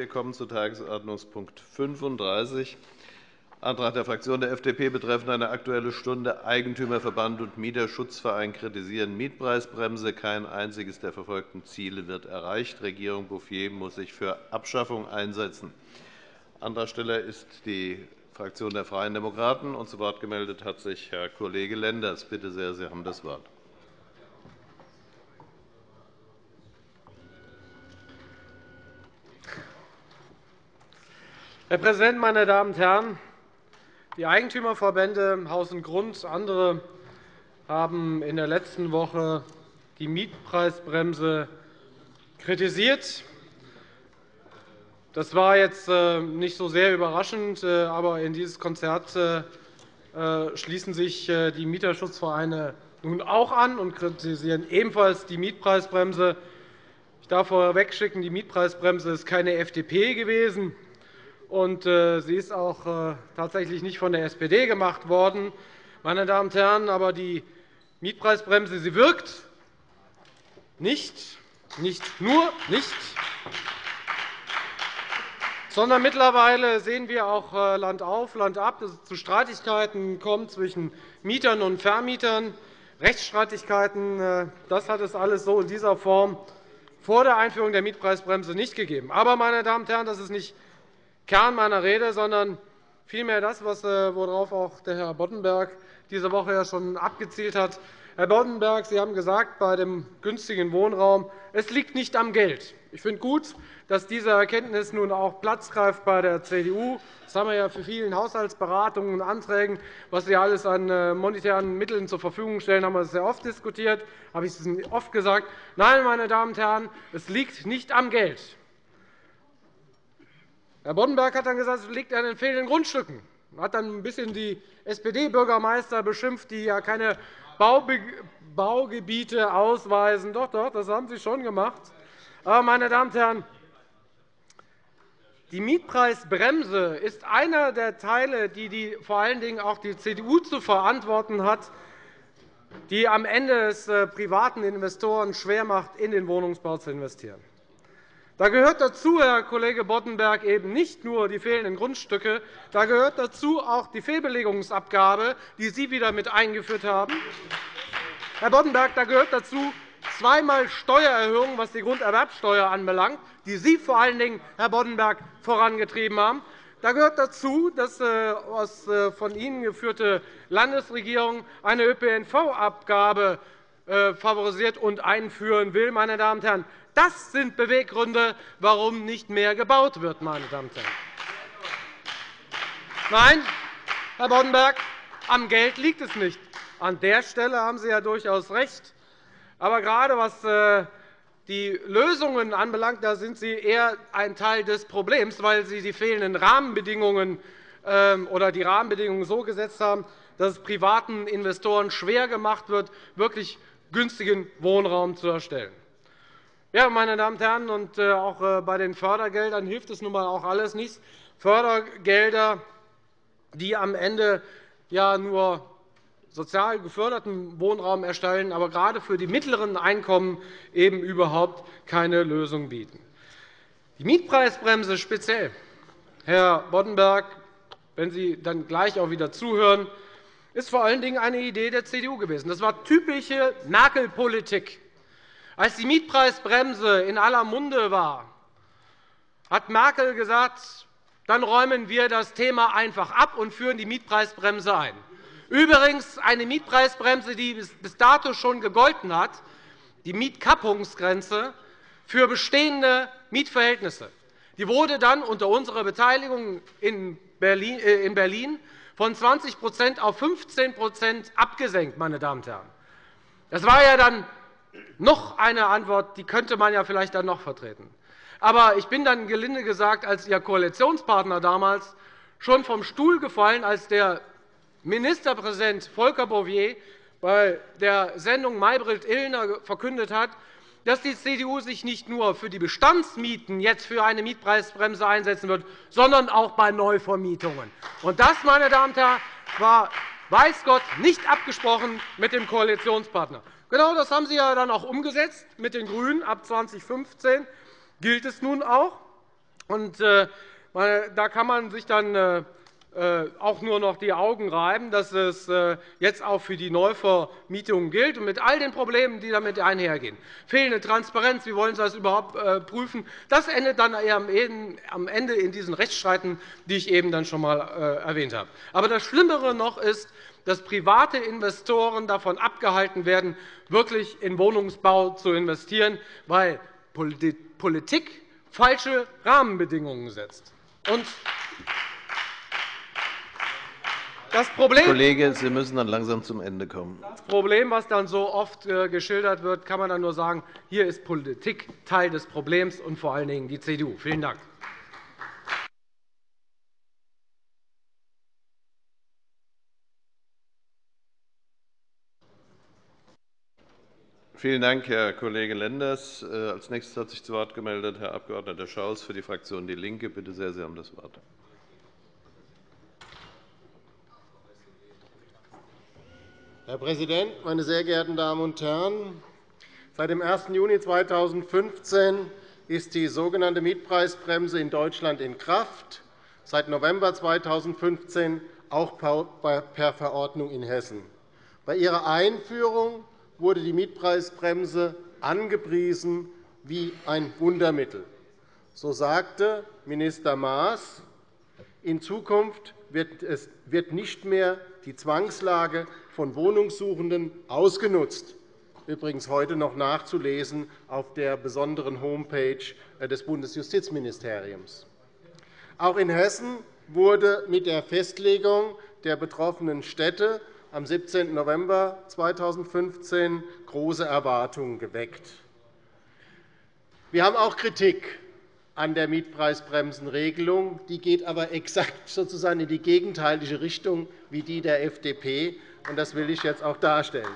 Wir kommen zu Tagesordnungspunkt 35, Antrag der Fraktion der FDP betreffend eine Aktuelle Stunde. Eigentümerverband und Mieterschutzverein kritisieren Mietpreisbremse. Kein einziges der verfolgten Ziele wird erreicht. Regierung Bouffier muss sich für Abschaffung einsetzen. Antragsteller ist die Fraktion der Freien Demokraten. Und zu Wort gemeldet hat sich Herr Kollege Lenders. Bitte sehr, Sie haben das Wort. Herr Präsident, meine Damen und Herren! Die Eigentümerverbände Haus und Grund, andere haben in der letzten Woche die Mietpreisbremse kritisiert. Das war jetzt äh, nicht so sehr überraschend, äh, aber in dieses Konzert äh, schließen sich die Mieterschutzvereine nun auch an und kritisieren ebenfalls die Mietpreisbremse. Ich darf vorwegschicken, die Mietpreisbremse ist keine FDP gewesen und äh, sie ist auch äh, tatsächlich nicht von der SPD gemacht worden. Meine Damen und Herren, aber die Mietpreisbremse sie wirkt nicht, nicht nur nicht, sondern mittlerweile sehen wir auch äh, Land auf, Land ab, dass es zu Streitigkeiten kommt zwischen Mietern und Vermietern. Rechtsstreitigkeiten, das hat es alles so in dieser Form vor der Einführung der Mietpreisbremse nicht gegeben. Aber, meine Damen und Herren, das ist nicht Kern meiner Rede, sondern vielmehr das, äh, worauf auch der Herr Boddenberg diese Woche ja schon abgezielt hat. Herr Boddenberg, Sie haben gesagt, bei dem günstigen Wohnraum, es liegt nicht am Geld. Ich finde gut, dass diese Erkenntnis nun auch Platz greift bei der CDU. Das haben wir ja für vielen Haushaltsberatungen und Anträgen, was Sie alles an äh, monetären Mitteln zur Verfügung stellen, haben wir sehr oft diskutiert. Habe ich es oft gesagt? Nein, meine Damen und Herren, es liegt nicht am Geld. Herr Boddenberg hat dann gesagt, es liegt an den fehlenden Grundstücken. Er hat dann ein bisschen die SPD-Bürgermeister beschimpft, die ja keine Baugebiete ausweisen. Doch, doch, das haben Sie schon gemacht. Aber, meine Damen und Herren, die Mietpreisbremse ist einer der Teile, die, die vor allen Dingen auch die CDU zu verantworten hat, die am Ende es äh, privaten Investoren schwer macht, in den Wohnungsbau zu investieren. Da gehört dazu, Herr Kollege Boddenberg, eben nicht nur die fehlenden Grundstücke, da gehört dazu auch die Fehlbelegungsabgabe, die Sie wieder mit eingeführt haben. Herr Boddenberg, da gehört dazu zweimal Steuererhöhungen, was die Grunderwerbsteuer anbelangt, die Sie vor allen Dingen, Herr Boddenberg, vorangetrieben haben. Da gehört dazu, dass die äh, von Ihnen geführte Landesregierung eine ÖPNV-Abgabe äh, favorisiert und einführen will. Meine Damen und Herren, das sind Beweggründe, warum nicht mehr gebaut wird. Meine Damen und Herren. Nein, Herr Boddenberg, am Geld liegt es nicht. An der Stelle haben Sie ja durchaus recht. Aber gerade was äh, die Lösungen anbelangt, da sind Sie eher ein Teil des Problems, weil Sie die fehlenden Rahmenbedingungen ähm, oder die Rahmenbedingungen so gesetzt haben, dass es privaten Investoren schwer gemacht wird, wirklich günstigen Wohnraum zu erstellen. Ja, meine Damen und Herren, und äh, auch äh, bei den Fördergeldern hilft es nun einmal auch alles nichts. Fördergelder, die am Ende ja nur sozial geförderten Wohnraum erstellen, aber gerade für die mittleren Einkommen eben überhaupt keine Lösung bieten. Die Mietpreisbremse speziell, Herr Boddenberg, wenn Sie dann gleich auch wieder zuhören, ist vor allen Dingen eine Idee der CDU gewesen. Das war typische Merkel-Politik. Als die Mietpreisbremse in aller Munde war, hat Merkel gesagt, dann räumen wir das Thema einfach ab und führen die Mietpreisbremse ein. Übrigens eine Mietpreisbremse, die bis dato schon gegolten hat, die Mietkappungsgrenze für bestehende Mietverhältnisse. Die wurde dann unter unserer Beteiligung in Berlin äh, von 20% auf 15% abgesenkt. Meine Damen und Herren. Das war ja dann noch eine Antwort, die könnte man ja vielleicht dann noch vertreten. Aber ich bin dann gelinde gesagt als Ihr Koalitionspartner damals schon vom Stuhl gefallen, als der Ministerpräsident Volker Bouffier bei der Sendung Maybrit-Illner verkündet hat, dass die CDU sich nicht nur für die Bestandsmieten jetzt für eine Mietpreisbremse einsetzen wird, sondern auch bei Neuvermietungen. Und das, meine Damen und Herren, war weiß Gott nicht abgesprochen mit dem Koalitionspartner. Genau das haben Sie ja dann auch umgesetzt mit den GRÜNEN. Ab 2015 gilt es nun auch. Da kann man sich dann äh, auch nur noch die Augen reiben, dass es äh, jetzt auch für die Neuvermietung gilt und mit all den Problemen, die damit einhergehen. Fehlende Transparenz, wie wollen Sie das überhaupt äh, prüfen? Das endet dann am Ende in diesen Rechtsstreiten, die ich eben dann schon einmal erwähnt habe. Aber das Schlimmere noch ist, dass private Investoren davon abgehalten werden, wirklich in Wohnungsbau zu investieren, weil Politik falsche Rahmenbedingungen setzt. Das Problem, Kollege, Sie müssen dann langsam zum Ende kommen. Das Problem, was dann so oft äh, geschildert wird, kann man dann nur sagen, hier ist Politik Teil des Problems und vor allen Dingen die CDU. Vielen Dank. Vielen Dank, Herr Kollege Lenders. Äh, als nächstes hat sich zu Wort gemeldet Herr Abg. Schaus für die Fraktion DIE LINKE. Bitte sehr, Sie haben das Wort. Herr Präsident, meine sehr geehrten Damen und Herren! Seit dem 1. Juni 2015 ist die sogenannte Mietpreisbremse in Deutschland in Kraft, seit November 2015 auch per Verordnung in Hessen. Bei ihrer Einführung wurde die Mietpreisbremse angepriesen wie ein Wundermittel. So sagte Minister Maas, in Zukunft wird nicht mehr die Zwangslage von Wohnungssuchenden ausgenutzt, übrigens heute noch nachzulesen auf der besonderen Homepage des Bundesjustizministeriums. Auch in Hessen wurde mit der Festlegung der betroffenen Städte am 17. November 2015 große Erwartungen geweckt. Wir haben auch Kritik an der Mietpreisbremsenregelung. Die geht aber exakt sozusagen in die gegenteilige Richtung wie die der FDP. Das will ich jetzt auch darstellen.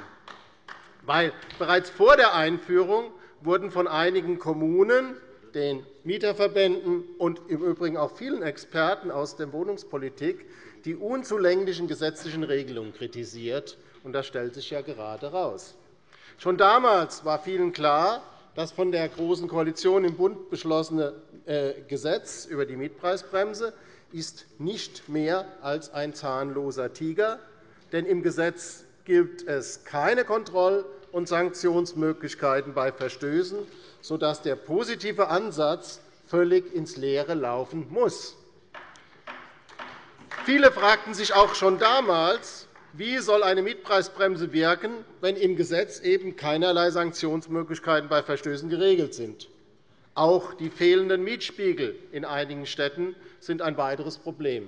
Weil bereits vor der Einführung wurden von einigen Kommunen, den Mieterverbänden und im Übrigen auch vielen Experten aus der Wohnungspolitik die unzulänglichen gesetzlichen Regelungen kritisiert. Das stellt sich ja gerade heraus. Schon damals war vielen klar, das von der Großen Koalition im Bund beschlossene äh, Gesetz über die Mietpreisbremse ist nicht mehr als ein zahnloser Tiger. Denn im Gesetz gibt es keine Kontroll- und Sanktionsmöglichkeiten bei Verstößen, sodass der positive Ansatz völlig ins Leere laufen muss. Viele fragten sich auch schon damals, wie soll eine Mietpreisbremse wirken, wenn im Gesetz eben keinerlei Sanktionsmöglichkeiten bei Verstößen geregelt sind? Auch die fehlenden Mietspiegel in einigen Städten sind ein weiteres Problem.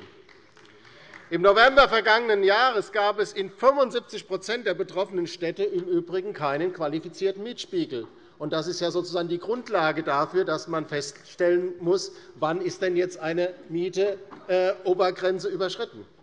Im November vergangenen Jahres gab es in 75% der betroffenen Städte im Übrigen keinen qualifizierten Mietspiegel. Das ist ja sozusagen die Grundlage dafür, dass man feststellen muss, wann ist denn jetzt eine Mieteobergrenze überschritten ist.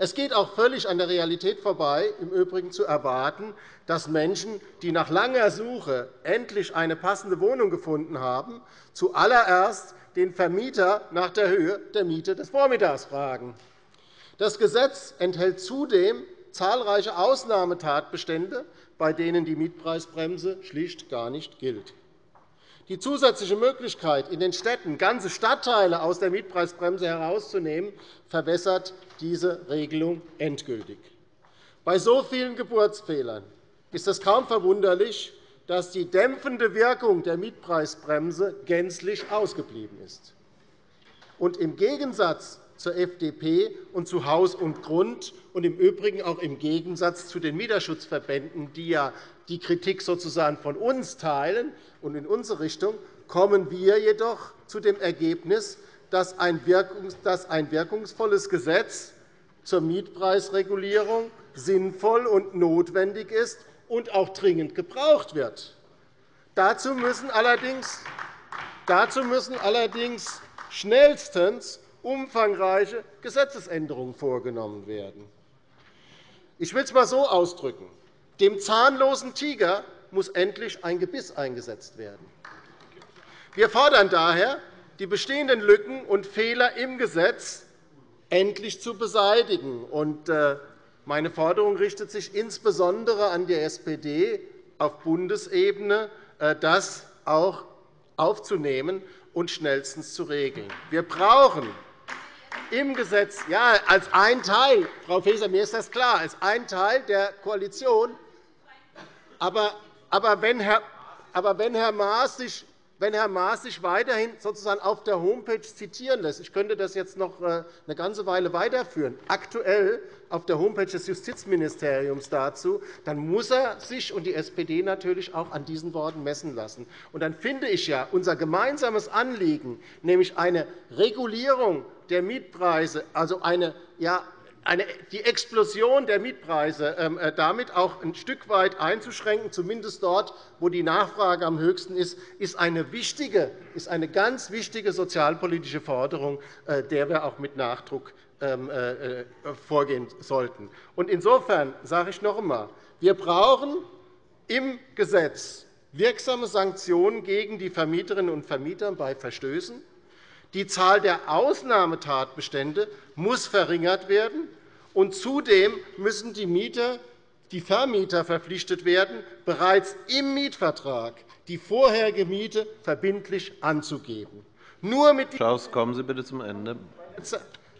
Es geht auch völlig an der Realität vorbei, im Übrigen zu erwarten, dass Menschen, die nach langer Suche endlich eine passende Wohnung gefunden haben, zuallererst den Vermieter nach der Höhe der Miete des Vormittags fragen. Das Gesetz enthält zudem zahlreiche Ausnahmetatbestände, bei denen die Mietpreisbremse schlicht gar nicht gilt. Die zusätzliche Möglichkeit, in den Städten ganze Stadtteile aus der Mietpreisbremse herauszunehmen, verwässert diese Regelung endgültig. Bei so vielen Geburtsfehlern ist es kaum verwunderlich, dass die dämpfende Wirkung der Mietpreisbremse gänzlich ausgeblieben ist. Und Im Gegensatz zur FDP und zu Haus und Grund und im Übrigen auch im Gegensatz zu den Mieterschutzverbänden, die ja die Kritik sozusagen von uns teilen und in unsere Richtung, kommen wir jedoch zu dem Ergebnis, dass ein wirkungsvolles Gesetz zur Mietpreisregulierung sinnvoll und notwendig ist und auch dringend gebraucht wird. Dazu müssen allerdings, schnellstens umfangreiche Gesetzesänderungen vorgenommen werden. Ich will es einmal so ausdrücken. Dem zahnlosen Tiger muss endlich ein Gebiss eingesetzt werden. Wir fordern daher, die bestehenden Lücken und Fehler im Gesetz endlich zu beseitigen. Äh, meine Forderung richtet sich insbesondere an die SPD auf Bundesebene, äh, das auch aufzunehmen und schnellstens zu regeln. Wir brauchen im Gesetz, ja, als ein Teil, Frau Faeser, mir ist das klar, als ein Teil der Koalition. Aber, aber, wenn, Herr, aber wenn Herr Maas sich wenn Herr Maas sich weiterhin sozusagen auf der Homepage zitieren lässt. Ich könnte das jetzt noch äh, eine ganze Weile weiterführen. Aktuell auf der Homepage des Justizministeriums dazu, dann muss er sich und die SPD natürlich auch an diesen Worten messen lassen. Und dann finde ich ja unser gemeinsames Anliegen, nämlich eine Regulierung der Mietpreise, also eine ja, die Explosion der Mietpreise ähm, äh, damit auch ein Stück weit einzuschränken, zumindest dort, wo die Nachfrage am höchsten ist, ist eine, wichtige, ist eine ganz wichtige sozialpolitische Forderung, äh, der wir auch mit Nachdruck ähm, äh, vorgehen sollten. Insofern sage ich noch einmal, wir brauchen im Gesetz wirksame Sanktionen gegen die Vermieterinnen und Vermieter bei Verstößen. Die Zahl der Ausnahmetatbestände muss verringert werden. Und zudem müssen die, Mieter, die Vermieter verpflichtet werden, bereits im Mietvertrag die vorherige Miete verbindlich anzugeben. Nur mit Schaus, kommen Sie bitte zum Ende.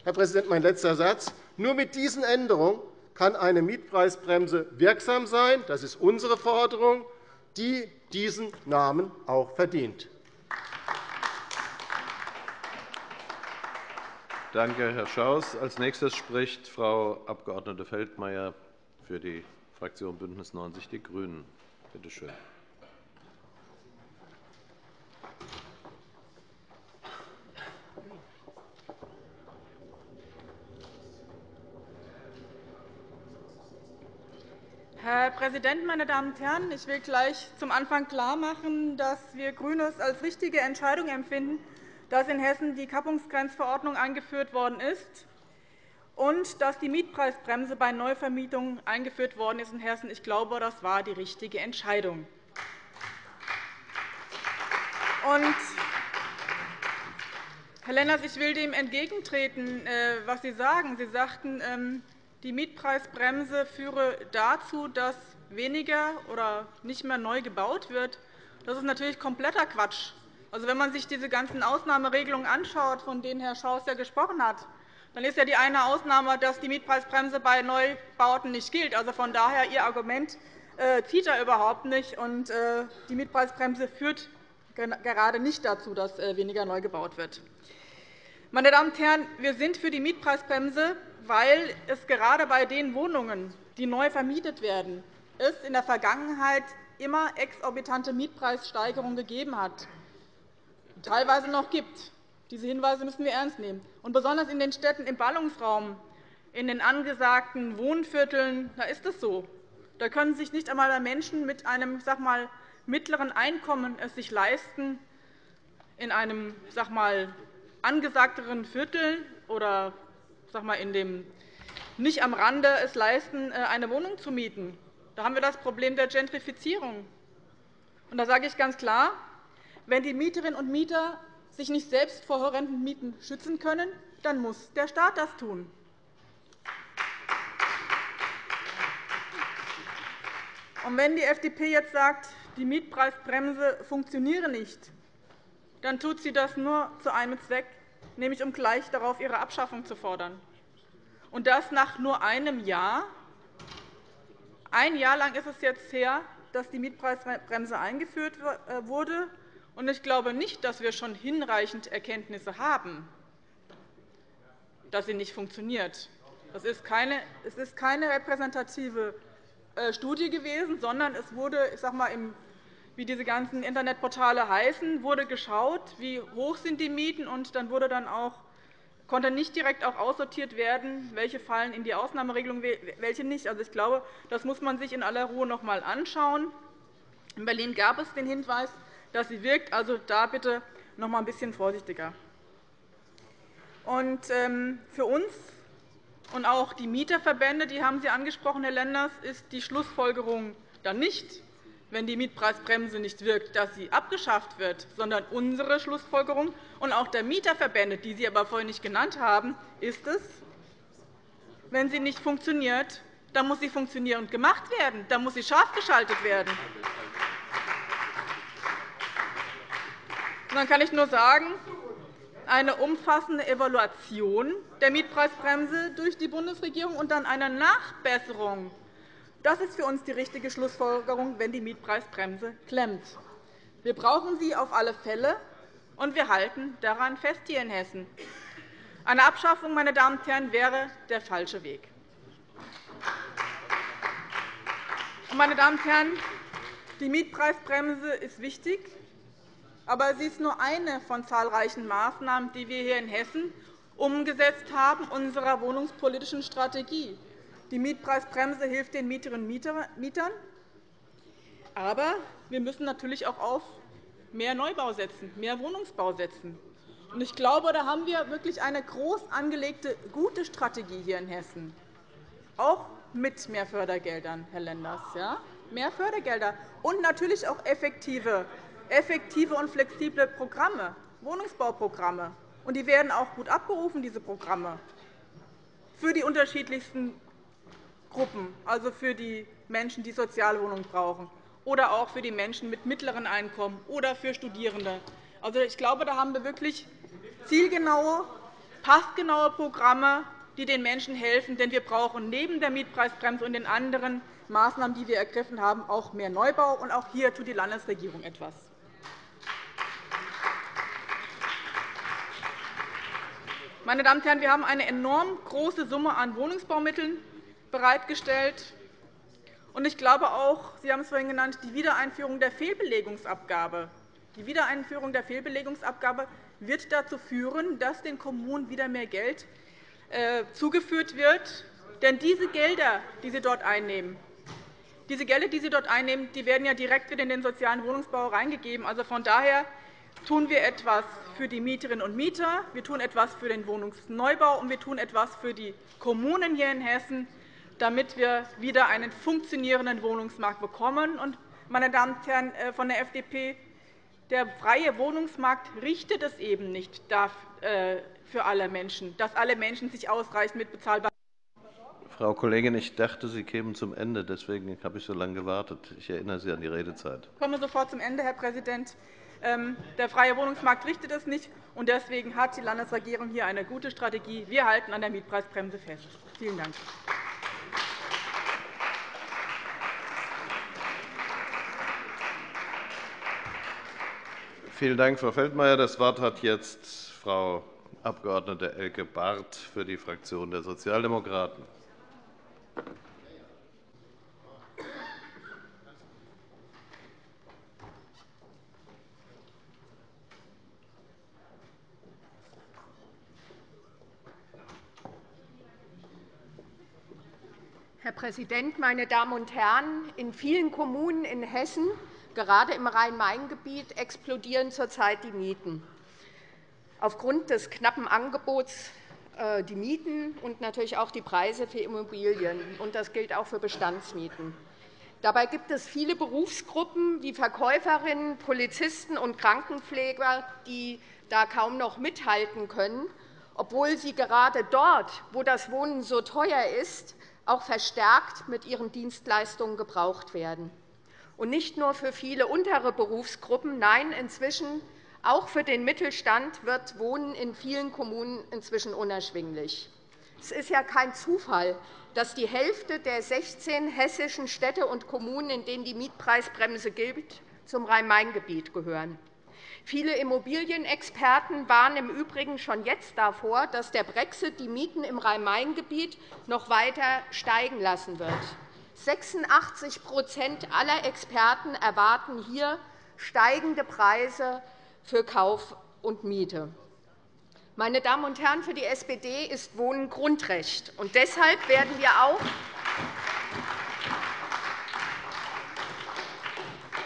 Herr Präsident, mein letzter Satz. Nur mit diesen Änderungen kann eine Mietpreisbremse wirksam sein. Das ist unsere Forderung, die diesen Namen auch verdient. Danke, Herr Schaus. – Als nächstes spricht Frau Abg. Feldmayer für die Fraktion BÜNDNIS 90 die GRÜNEN. Bitte schön. Herr Präsident, meine Damen und Herren! Ich will gleich zum Anfang klarmachen, dass wir GRÜNE es als richtige Entscheidung empfinden, dass in Hessen die Kappungsgrenzverordnung eingeführt worden ist und dass die Mietpreisbremse bei Neuvermietungen eingeführt worden ist in Hessen. Ich glaube, das war die richtige Entscheidung. Und Herr Lenders, ich will dem entgegentreten, äh, was Sie sagen. Sie sagten, ähm, die Mietpreisbremse führe dazu, dass weniger oder nicht mehr neu gebaut wird. Das ist natürlich kompletter Quatsch. Also, wenn man sich diese ganzen Ausnahmeregelungen anschaut, von denen Herr Schaus ja gesprochen hat, dann ist ja die eine Ausnahme, dass die Mietpreisbremse bei Neubauten nicht gilt. Also von daher Ihr Argument äh, zieht da überhaupt nicht. Und äh, die Mietpreisbremse führt gerade nicht dazu, dass äh, weniger neu gebaut wird. Meine Damen und Herren, wir sind für die Mietpreisbremse, weil es gerade bei den Wohnungen, die neu vermietet werden, es in der Vergangenheit immer exorbitante Mietpreissteigerungen gegeben hat teilweise noch gibt. Diese Hinweise müssen wir ernst nehmen. Und besonders in den Städten im Ballungsraum, in den angesagten Wohnvierteln, da ist es so. Da können sich nicht einmal Menschen mit einem sag mal, mittleren Einkommen es sich leisten, in einem sag mal, angesagteren Viertel oder sag mal, in dem nicht am Rande es leisten, äh, eine Wohnung zu mieten. Da haben wir das Problem der Gentrifizierung. Und da sage ich ganz klar, wenn die Mieterinnen und Mieter sich nicht selbst vor horrenden Mieten schützen können, dann muss der Staat das tun. Und wenn die FDP jetzt sagt, die Mietpreisbremse funktioniere nicht, dann tut sie das nur zu einem Zweck, nämlich um gleich darauf ihre Abschaffung zu fordern. Und das nach nur einem Jahr. Ein Jahr lang ist es jetzt her, dass die Mietpreisbremse eingeführt äh, Ich glaube nicht, dass wir schon hinreichend Erkenntnisse haben, dass sie nicht funktioniert. Es ist keine, repräsentative äh, Studie gewesen, sondern es wurde, ich sage mal, wie diese ganzen Internetportale heißen, wurde geschaut, wie hoch sind die Mieten, und dann wurde dann auch konnte nicht direkt auch aussortiert werden, welche fallen in die Ausnahmeregelung, welche nicht. Also, ich glaube, das muss man sich in aller Ruhe noch einmal anschauen. In Berlin gab es den Hinweis, dass sie wirkt. Also da bitte noch einmal ein bisschen vorsichtiger. Und ähm, für uns und auch die Mieterverbände, die haben Sie angesprochen, Herr Lenders, ist die Schlussfolgerung dann nicht, wenn die Mietpreisbremse nicht wirkt, dass sie abgeschafft wird, sondern unsere Schlussfolgerung und auch der Mieterverbände, die Sie aber vorhin nicht genannt haben, ist es, wenn sie nicht funktioniert, dann muss sie funktionierend gemacht werden, dann muss sie scharf geschaltet werden. Dann kann ich nur sagen, eine umfassende Evaluation der Mietpreisbremse durch die Bundesregierung und dann eine Nachbesserung. Das ist für uns die richtige Schlussfolgerung, wenn die Mietpreisbremse klemmt. Wir brauchen sie auf alle Fälle, und wir halten daran fest hier in Hessen. Eine Abschaffung meine Damen und Herren, wäre der falsche Weg. Meine Damen und Herren, die Mietpreisbremse ist wichtig, aber sie ist nur eine von zahlreichen Maßnahmen, die wir hier in Hessen umgesetzt haben, unserer wohnungspolitischen Strategie. Die Mietpreisbremse hilft den Mieterinnen und Mietern, aber wir müssen natürlich auch auf mehr Neubau setzen, mehr Wohnungsbau setzen. Ich glaube, da haben wir wirklich eine groß angelegte, gute Strategie hier in Hessen, auch mit mehr Fördergeldern, Herr Lenders. Ja? Mehr Fördergelder und natürlich auch effektive, effektive und flexible Programme, Wohnungsbauprogramme. Und die werden auch gut abgerufen, diese Programme, für die unterschiedlichsten Gruppen, also für die Menschen, die Sozialwohnungen brauchen, oder auch für die Menschen mit mittleren Einkommen oder für Studierende. Also, ich glaube, da haben wir wirklich zielgenaue, passgenaue Programme, die den Menschen helfen. Denn wir brauchen neben der Mietpreisbremse und den anderen Maßnahmen, die wir ergriffen haben, auch mehr Neubau. Und auch hier tut die Landesregierung etwas. Meine Damen und Herren, wir haben eine enorm große Summe an Wohnungsbaumitteln bereitgestellt. Ich glaube auch, Sie haben es vorhin genannt, die Wiedereinführung der Fehlbelegungsabgabe. Die Wiedereinführung der Fehlbelegungsabgabe wird dazu führen, dass den Kommunen wieder mehr Geld äh, zugeführt wird. Denn diese Gelder, die sie dort einnehmen, diese Gelder, die sie dort einnehmen, die werden ja direkt wieder in den sozialen Wohnungsbau reingegeben. Also von daher tun wir etwas für die Mieterinnen und Mieter, wir tun etwas für den Wohnungsneubau und wir tun etwas für die Kommunen hier in Hessen, damit wir wieder einen funktionierenden Wohnungsmarkt bekommen. meine Damen und Herren äh, von der FDP, der freie Wohnungsmarkt richtet es eben nicht äh, für alle Menschen, dass alle Menschen sich ausreichend mit bezahlbaren Frau Kollegin, ich dachte, Sie kämen zum Ende. Deswegen habe ich so lange gewartet. Ich erinnere Sie an die Redezeit. Ich komme sofort zum Ende, Herr Präsident. Ähm, der freie Wohnungsmarkt richtet es nicht. und Deswegen hat die Landesregierung hier eine gute Strategie. Wir halten an der Mietpreisbremse fest. Vielen Dank. Vielen Dank, Frau Feldmayer. Das Wort hat jetzt Frau Abg. Elke Barth für die Fraktion der Sozialdemokraten. Präsident, meine Damen und Herren! In vielen Kommunen in Hessen, gerade im Rhein-Main-Gebiet, explodieren zurzeit die Mieten. Aufgrund des knappen Angebots äh, die Mieten und natürlich auch die Preise für Immobilien. Das gilt auch für Bestandsmieten. Dabei gibt es viele Berufsgruppen wie Verkäuferinnen, Polizisten und Krankenpfleger, die da kaum noch mithalten können, obwohl sie gerade dort, wo das Wohnen so teuer ist, auch verstärkt mit ihren Dienstleistungen gebraucht werden. Und nicht nur für viele untere Berufsgruppen, nein, inzwischen auch für den Mittelstand wird Wohnen in vielen Kommunen inzwischen unerschwinglich. Es ist ja kein Zufall, dass die Hälfte der 16 hessischen Städte und Kommunen, in denen die Mietpreisbremse gilt, zum Rhein-Main-Gebiet gehören. Viele Immobilienexperten warnen im Übrigen schon jetzt davor, dass der Brexit die Mieten im Rhein-Main-Gebiet noch weiter steigen lassen wird. 86% aller Experten erwarten hier steigende Preise für Kauf und Miete. Meine Damen und Herren, für die SPD ist Wohnen Grundrecht. Und deshalb werden wir auch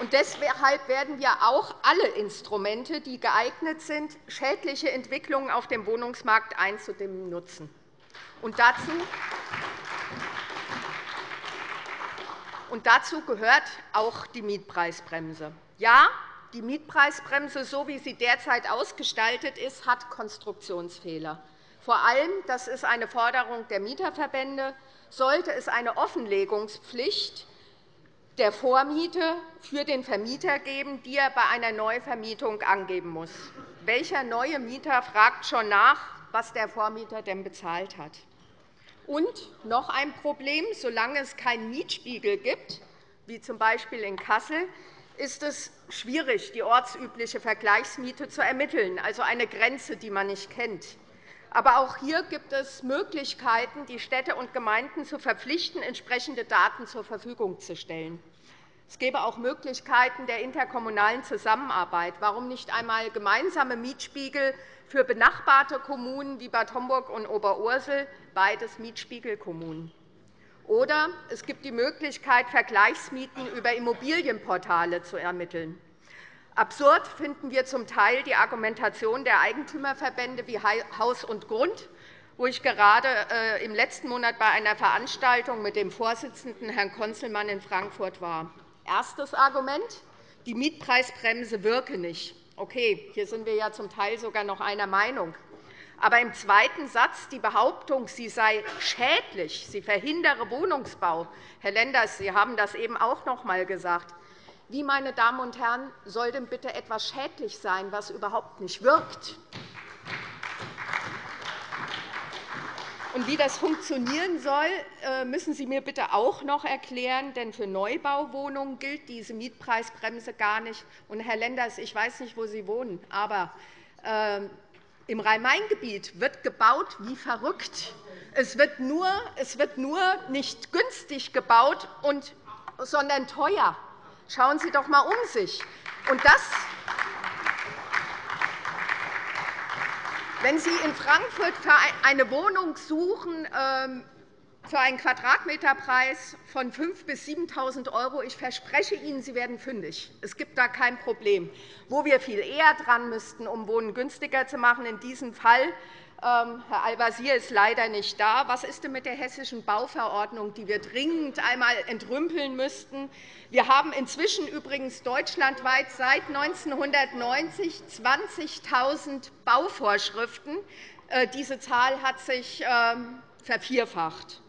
Und deshalb werden wir auch alle Instrumente, die geeignet sind, schädliche Entwicklungen auf dem Wohnungsmarkt einzudämmen, nutzen. Und dazu und dazu gehört auch die Mietpreisbremse. Ja, die Mietpreisbremse, so wie sie derzeit ausgestaltet ist, hat Konstruktionsfehler. Vor allem, das ist eine Forderung der Mieterverbände, sollte es eine Offenlegungspflicht der Vormiete für den Vermieter geben, die er bei einer Neuvermietung angeben muss. Welcher neue Mieter fragt schon nach, was der Vormieter denn bezahlt hat? Und noch ein Problem. Solange es keinen Mietspiegel gibt, wie z. B. in Kassel, ist es schwierig, die ortsübliche Vergleichsmiete zu ermitteln, also eine Grenze, die man nicht kennt. Aber auch hier gibt es Möglichkeiten, die Städte und Gemeinden zu verpflichten, entsprechende Daten zur Verfügung zu stellen. Es gäbe auch Möglichkeiten der interkommunalen Zusammenarbeit. Warum nicht einmal gemeinsame Mietspiegel für benachbarte Kommunen wie Bad Homburg und Oberursel, beides Mietspiegelkommunen? Oder es gibt die Möglichkeit, Vergleichsmieten über Immobilienportale zu ermitteln. Absurd finden wir zum Teil die Argumentation der Eigentümerverbände wie Haus und Grund, wo ich gerade äh, im letzten Monat bei einer Veranstaltung mit dem Vorsitzenden Herrn Konzelmann in Frankfurt war. Erstes Argument. Die Mietpreisbremse wirke nicht. Okay, hier sind wir ja zum Teil sogar noch einer Meinung. Aber im zweiten Satz die Behauptung, sie sei schädlich, sie verhindere Wohnungsbau. Herr Lenders, Sie haben das eben auch noch einmal gesagt. Wie, meine Damen und Herren, soll denn bitte etwas schädlich sein, was überhaupt nicht wirkt? Und wie das funktionieren soll, äh, müssen Sie mir bitte auch noch erklären. Denn für Neubauwohnungen gilt diese Mietpreisbremse gar nicht. Und, Herr Lenders, ich weiß nicht, wo Sie wohnen, aber ähm, im Rhein-Main-Gebiet wird gebaut wie verrückt. Es wird, nur, es wird nur nicht günstig gebaut, sondern teuer. Schauen Sie doch einmal um sich. Und das, wenn Sie in Frankfurt eine Wohnung suchen, ähm, für einen Quadratmeterpreis von 5.000 bis 7.000 €. Ich verspreche Ihnen, Sie werden fündig. Es gibt da kein Problem. Wo wir viel eher dran müssten, um Wohnen günstiger zu machen, in diesem Fall Herr Al-Wazir ist leider nicht da. Was ist denn mit der Hessischen Bauverordnung, die wir dringend einmal entrümpeln müssten? Wir haben inzwischen übrigens deutschlandweit seit 1990 20.000 Bauvorschriften. Äh, diese Zahl hat sich ähm, vervierfacht.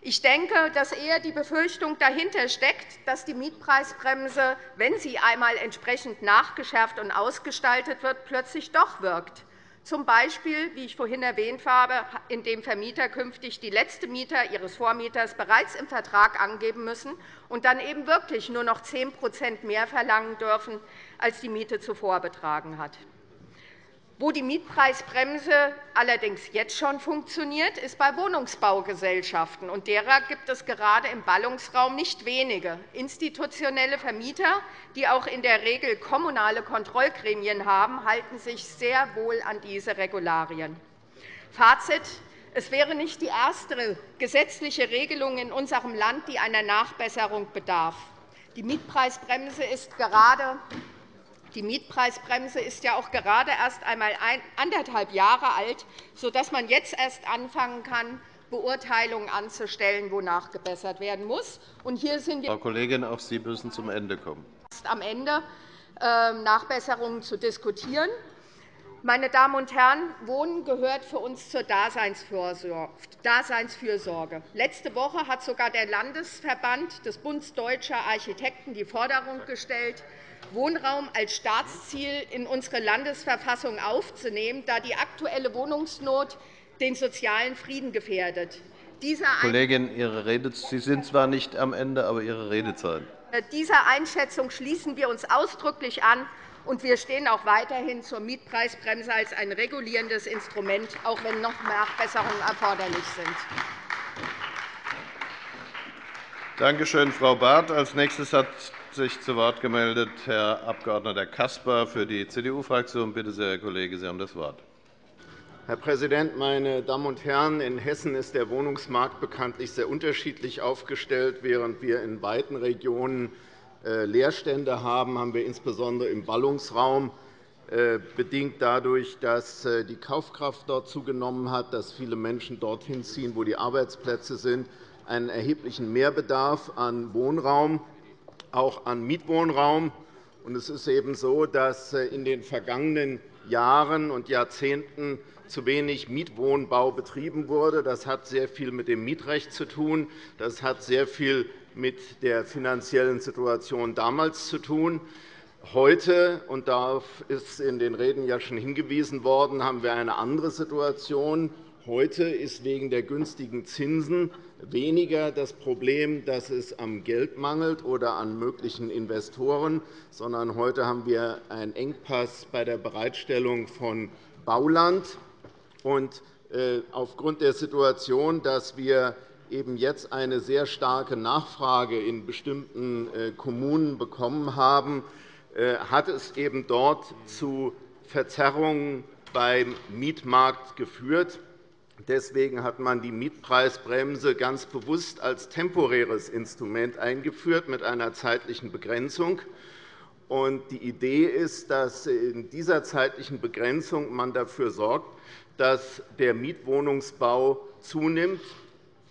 Ich denke, dass eher die Befürchtung dahinter steckt, dass die Mietpreisbremse, wenn sie einmal entsprechend nachgeschärft und ausgestaltet wird, plötzlich doch wirkt z. B., wie ich vorhin erwähnt habe, indem Vermieter künftig die letzte Mieter ihres Vormieters bereits im Vertrag angeben müssen und dann eben wirklich nur noch 10% mehr verlangen dürfen, als die Miete zuvor betragen hat. Wo die Mietpreisbremse allerdings jetzt schon funktioniert, ist bei Wohnungsbaugesellschaften. Und derer gibt es gerade im Ballungsraum nicht wenige. Institutionelle Vermieter, die auch in der Regel kommunale Kontrollgremien haben, halten sich sehr wohl an diese Regularien. Fazit. Es wäre nicht die erste gesetzliche Regelung in unserem Land, die einer Nachbesserung bedarf. Die Mietpreisbremse ist gerade die Mietpreisbremse ist ja auch gerade erst einmal anderthalb Jahre alt, sodass man jetzt erst anfangen kann, Beurteilungen anzustellen, wonach gebessert werden muss. Und hier sind wir Frau Kollegin, auch Sie müssen zum Ende kommen. am Ende, ähm, Nachbesserungen zu diskutieren. Meine Damen und Herren, Wohnen gehört für uns zur Daseinsfürsorge. Letzte Woche hat sogar der Landesverband des Bundes Deutscher Architekten die Forderung gestellt, Wohnraum als Staatsziel in unsere Landesverfassung aufzunehmen, da die aktuelle Wohnungsnot den sozialen Frieden gefährdet. Kollegin, Ihre Rede, Sie sind zwar nicht am Ende, aber Ihre Redezeit. Äh, dieser Einschätzung schließen wir uns ausdrücklich an. Und wir stehen auch weiterhin zur Mietpreisbremse als ein regulierendes Instrument, auch wenn noch Nachbesserungen erforderlich sind. Danke schön, Frau Barth. Als nächstes hat sich zu Wort gemeldet Herr Abg. Caspar für die CDU-Fraktion. Bitte sehr, Herr Kollege, Sie haben das Wort. Herr Präsident, meine Damen und Herren! In Hessen ist der Wohnungsmarkt bekanntlich sehr unterschiedlich aufgestellt. Während wir in weiten Regionen äh, Leerstände haben, haben wir insbesondere im Ballungsraum äh, bedingt dadurch, dass äh, die Kaufkraft dort zugenommen hat, dass viele Menschen dorthin ziehen, wo die Arbeitsplätze sind, einen erheblichen Mehrbedarf an Wohnraum auch an Mietwohnraum. Es ist eben so, dass äh, in den vergangenen Jahren und Jahrzehnten zu wenig Mietwohnbau betrieben wurde. Das hat sehr viel mit dem Mietrecht zu tun. Das hat sehr viel mit der finanziellen Situation damals zu tun. Heute, und darauf ist in den Reden ja schon hingewiesen worden, haben wir eine andere Situation. Heute ist wegen der günstigen Zinsen weniger das Problem, dass es am Geld mangelt oder an möglichen Investoren, sondern heute haben wir einen Engpass bei der Bereitstellung von Bauland. Und äh, aufgrund der Situation, dass wir eben jetzt eine sehr starke Nachfrage in bestimmten äh, Kommunen bekommen haben, äh, hat es eben dort zu Verzerrungen beim Mietmarkt geführt. Deswegen hat man die Mietpreisbremse ganz bewusst als temporäres Instrument eingeführt mit einer zeitlichen Begrenzung. Die Idee ist, dass in dieser zeitlichen Begrenzung man dafür sorgt, dass der Mietwohnungsbau zunimmt,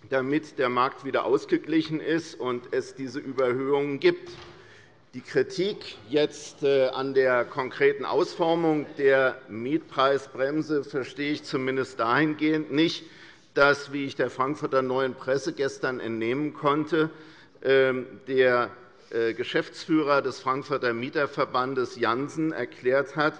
damit der Markt wieder ausgeglichen ist und es diese Überhöhungen gibt. Die Kritik jetzt äh, an der konkreten Ausformung der Mietpreisbremse verstehe ich zumindest dahingehend nicht, dass, wie ich der Frankfurter Neuen Presse gestern entnehmen konnte, ähm, der äh, Geschäftsführer des Frankfurter Mieterverbandes Janssen erklärt hat,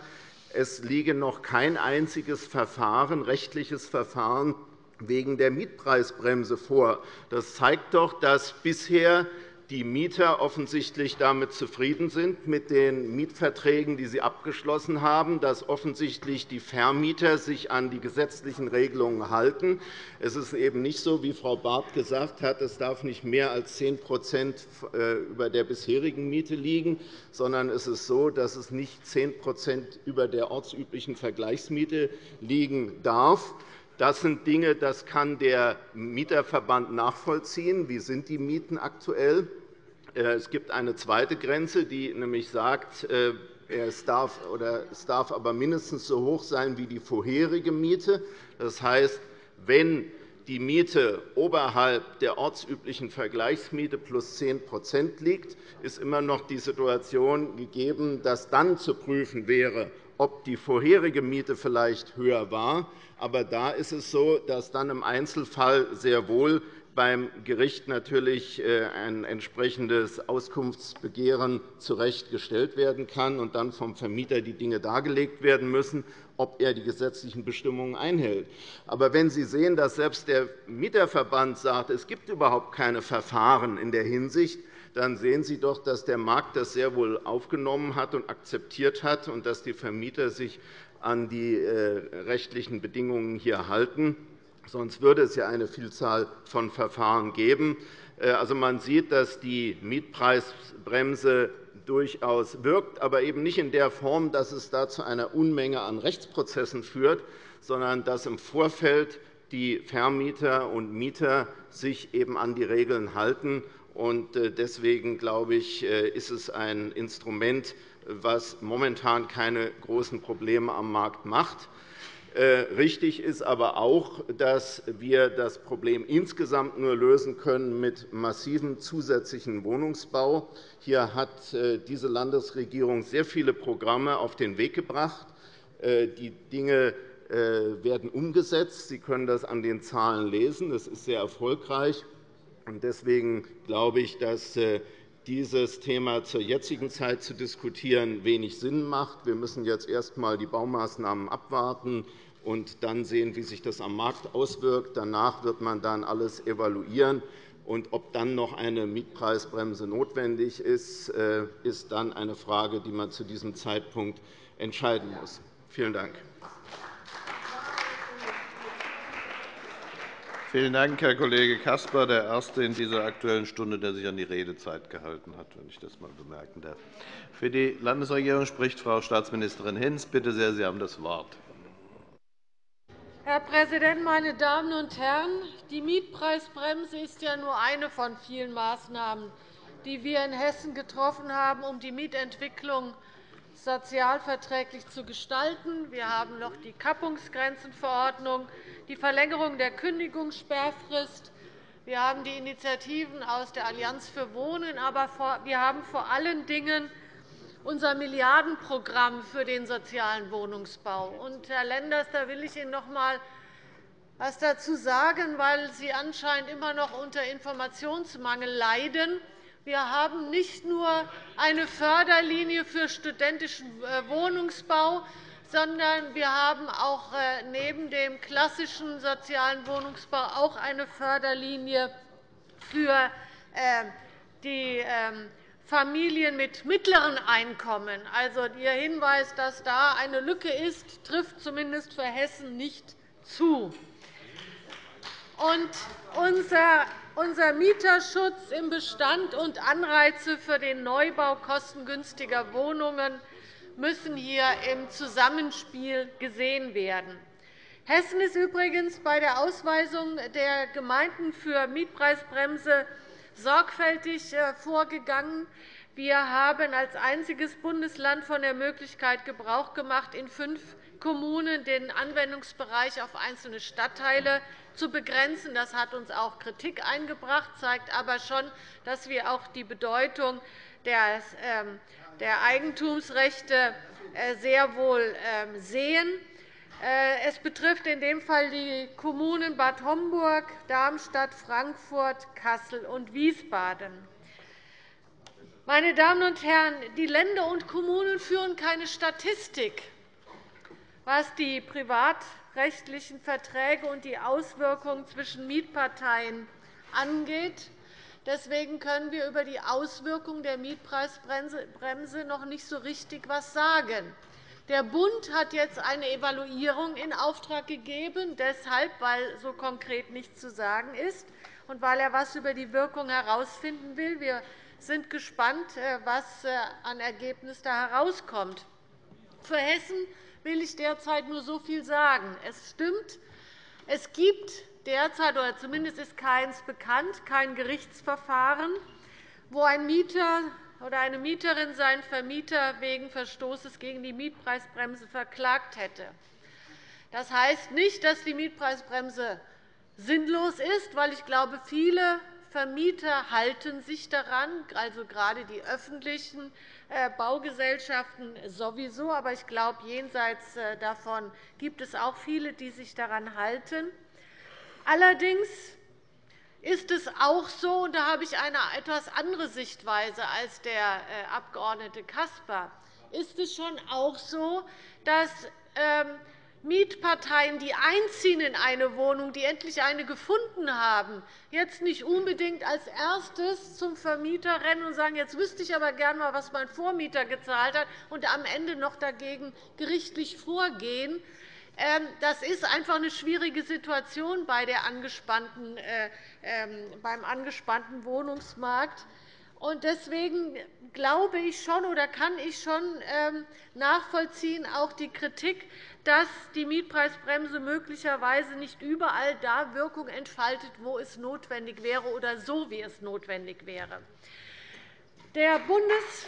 es liege noch kein einziges Verfahren, rechtliches Verfahren wegen der Mietpreisbremse vor. Das zeigt doch, dass bisher die Mieter offensichtlich damit zufrieden sind, mit den Mietverträgen, die sie abgeschlossen haben, dass offensichtlich die Vermieter sich an die gesetzlichen Regelungen halten. Es ist eben nicht so, wie Frau Barth gesagt hat, es darf nicht mehr als 10% äh, über der bisherigen Miete liegen, sondern es ist so, dass es nicht 10% über der ortsüblichen Vergleichsmiete liegen darf. Das sind Dinge, das kann der Mieterverband nachvollziehen. Wie sind die Mieten aktuell? Äh, es gibt eine zweite Grenze, die nämlich sagt, äh, es darf, oder es darf aber mindestens so hoch sein wie die vorherige Miete. Das heißt, wenn die Miete oberhalb der ortsüblichen Vergleichsmiete plus 10% liegt, ist immer noch die Situation gegeben, dass dann zu prüfen wäre, ob die vorherige Miete vielleicht höher war. Aber da ist es so, dass dann im Einzelfall sehr wohl beim Gericht natürlich äh, ein entsprechendes Auskunftsbegehren zurechtgestellt werden kann und dann vom Vermieter die Dinge dargelegt werden müssen, ob er die gesetzlichen Bestimmungen einhält. Aber wenn Sie sehen, dass selbst der Mieterverband sagt, es gibt überhaupt keine Verfahren in der Hinsicht, dann sehen Sie doch, dass der Markt das sehr wohl aufgenommen hat und akzeptiert hat und dass die Vermieter sich an die äh, rechtlichen Bedingungen hier halten. Sonst würde es ja eine Vielzahl von Verfahren geben. Äh, also, man sieht, dass die Mietpreisbremse durchaus wirkt, aber eben nicht in der Form, dass es da zu einer Unmenge an Rechtsprozessen führt, sondern dass im Vorfeld die Vermieter und Mieter sich eben an die Regeln halten. Äh, deswegen glaube ich, äh, ist es ein Instrument, das momentan keine großen Probleme am Markt macht. Äh, richtig ist aber auch, dass wir das Problem insgesamt nur lösen können mit massivem zusätzlichen Wohnungsbau. Hier hat äh, diese Landesregierung sehr viele Programme auf den Weg gebracht. Äh, die Dinge werden umgesetzt. Sie können das an den Zahlen lesen. Das ist sehr erfolgreich. Deswegen glaube ich, dass dieses Thema zur jetzigen Zeit zu diskutieren, wenig Sinn macht. Wir müssen jetzt erst einmal die Baumaßnahmen abwarten und dann sehen, wie sich das am Markt auswirkt. Danach wird man dann alles evaluieren. Und ob dann noch eine Mietpreisbremse notwendig ist, äh, ist dann eine Frage, die man zu diesem Zeitpunkt entscheiden muss. Vielen Dank. Vielen Dank, Herr Kollege Caspar, der Erste in dieser Aktuellen Stunde, der sich an die Redezeit gehalten hat, wenn ich das einmal bemerken darf. Für die Landesregierung spricht Frau Staatsministerin Hinz. Bitte sehr, Sie haben das Wort. Herr Präsident, meine Damen und Herren! Die Mietpreisbremse ist ja nur eine von vielen Maßnahmen, die wir in Hessen getroffen haben, um die Mietentwicklung sozialverträglich zu gestalten. Wir haben noch die Kappungsgrenzenverordnung, die Verlängerung der Kündigungssperrfrist. Wir haben die Initiativen aus der Allianz für Wohnen. Aber wir haben vor allen Dingen unser Milliardenprogramm für den sozialen Wohnungsbau. Herr Lenders, da will ich Ihnen noch einmal etwas dazu sagen, weil Sie anscheinend immer noch unter Informationsmangel leiden. Wir haben nicht nur eine Förderlinie für studentischen äh, Wohnungsbau, sondern wir haben auch äh, neben dem klassischen sozialen Wohnungsbau auch eine Förderlinie für äh, die ähm, Familien mit mittleren Einkommen. Also, Ihr Hinweis, dass da eine Lücke ist, trifft zumindest für Hessen nicht zu. Und unser unser Mieterschutz im Bestand und Anreize für den Neubau kostengünstiger Wohnungen müssen hier im Zusammenspiel gesehen werden. Hessen ist übrigens bei der Ausweisung der Gemeinden für Mietpreisbremse sorgfältig äh, vorgegangen. Wir haben als einziges Bundesland von der Möglichkeit Gebrauch gemacht, in fünf Kommunen den Anwendungsbereich auf einzelne Stadtteile zu begrenzen. Das hat uns auch Kritik eingebracht, zeigt aber schon, dass wir auch die Bedeutung der ähm, Eigentumsrechte äh, sehr wohl ähm, sehen. Äh, es betrifft in dem Fall die Kommunen Bad Homburg, Darmstadt, Frankfurt, Kassel und Wiesbaden. Meine Damen und Herren, die Länder und Kommunen führen keine Statistik was die privatrechtlichen Verträge und die Auswirkungen zwischen Mietparteien angeht. Deswegen können wir über die Auswirkungen der Mietpreisbremse noch nicht so richtig etwas sagen. Der Bund hat jetzt eine Evaluierung in Auftrag gegeben, deshalb, weil so konkret nichts zu sagen ist und weil er etwas über die Wirkung herausfinden will. Wir sind gespannt, äh, was äh, an Ergebnis da herauskommt. Für Hessen will ich derzeit nur so viel sagen. Es stimmt, es gibt derzeit, oder zumindest ist keins bekannt, kein Gerichtsverfahren, wo ein Mieter oder eine Mieterin seinen Vermieter wegen Verstoßes gegen die Mietpreisbremse verklagt hätte. Das heißt nicht, dass die Mietpreisbremse sinnlos ist, weil ich glaube, viele Vermieter halten sich daran, also gerade die öffentlichen Baugesellschaften sowieso. Aber ich glaube, jenseits äh, davon gibt es auch viele, die sich daran halten. Allerdings ist es auch so, und da habe ich eine etwas andere Sichtweise als der äh, Abg. Caspar, ist es schon auch so, dass ähm, Mietparteien, die einziehen in eine Wohnung, die endlich eine gefunden haben, jetzt nicht unbedingt als erstes zum Vermieter rennen und sagen, jetzt wüsste ich aber gerne mal, was mein Vormieter gezahlt hat, und am Ende noch dagegen gerichtlich vorgehen. Ähm, das ist einfach eine schwierige Situation äh, ähm, beim angespannten Wohnungsmarkt. Deswegen glaube ich schon oder kann ich schon ähm, nachvollziehen, auch die Kritik, dass die Mietpreisbremse möglicherweise nicht überall da Wirkung entfaltet, wo es notwendig wäre oder so, wie es notwendig wäre. Der Bundes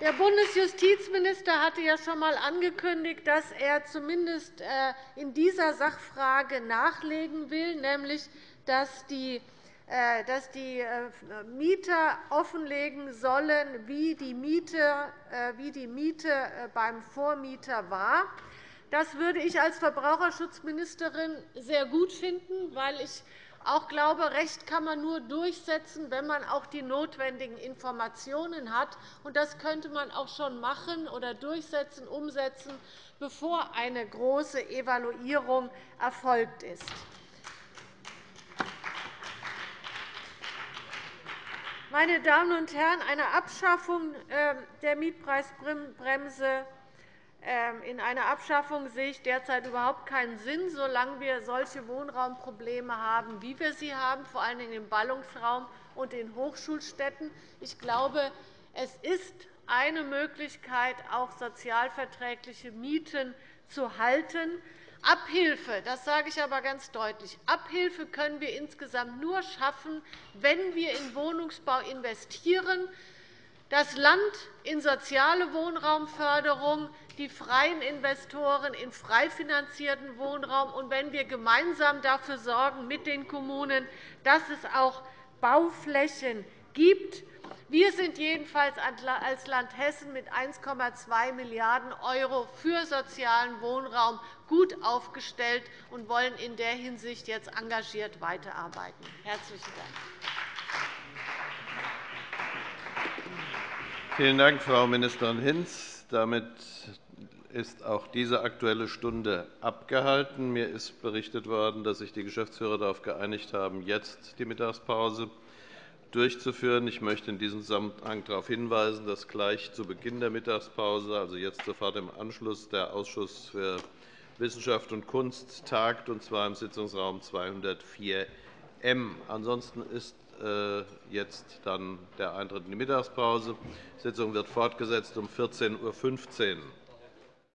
der Bundesjustizminister hatte ja schon einmal angekündigt, dass er zumindest äh, in dieser Sachfrage nachlegen will, nämlich dass die dass die äh, Mieter offenlegen sollen, wie die Miete, äh, beim Vormieter war. Das würde ich als Verbraucherschutzministerin sehr gut finden, weil ich auch glaube, Recht kann man nur durchsetzen, wenn man auch die notwendigen Informationen hat. Das könnte man auch schon machen oder durchsetzen, umsetzen, bevor eine große Evaluierung erfolgt ist. Meine Damen und Herren, eine Abschaffung ähm, der Mietpreisbremse ähm, in einer Abschaffung sehe ich derzeit überhaupt keinen Sinn, solange wir solche Wohnraumprobleme haben, wie wir sie haben, vor allem im Ballungsraum und in Hochschulstädten. Ich glaube, es ist eine Möglichkeit, auch sozialverträgliche Mieten zu halten. Abhilfe, das sage ich aber ganz deutlich, Abhilfe können wir insgesamt nur schaffen, wenn wir in Wohnungsbau investieren, das Land in soziale Wohnraumförderung, die freien Investoren in frei finanzierten Wohnraum und wenn wir gemeinsam dafür sorgen mit den Kommunen, dass es auch Bauflächen gibt, Wir sind jedenfalls als Land Hessen mit 1,2 Milliarden € für sozialen Wohnraum gut aufgestellt und wollen in der Hinsicht jetzt engagiert weiterarbeiten. – Herzlichen Dank. Vielen Dank, Frau Ministerin Hinz. Damit ist auch diese Aktuelle Stunde abgehalten. Mir ist berichtet worden, dass sich die Geschäftsführer darauf geeinigt haben, jetzt die Mittagspause durchzuführen. Ich möchte in diesem Zusammenhang darauf hinweisen, dass gleich zu Beginn der Mittagspause, also jetzt sofort im Anschluss, der Ausschuss für Wissenschaft und Kunst tagt, und zwar im Sitzungsraum 204 M. Ansonsten ist äh, jetzt dann der Eintritt in die Mittagspause. Die Sitzung wird fortgesetzt um 14.15 Uhr.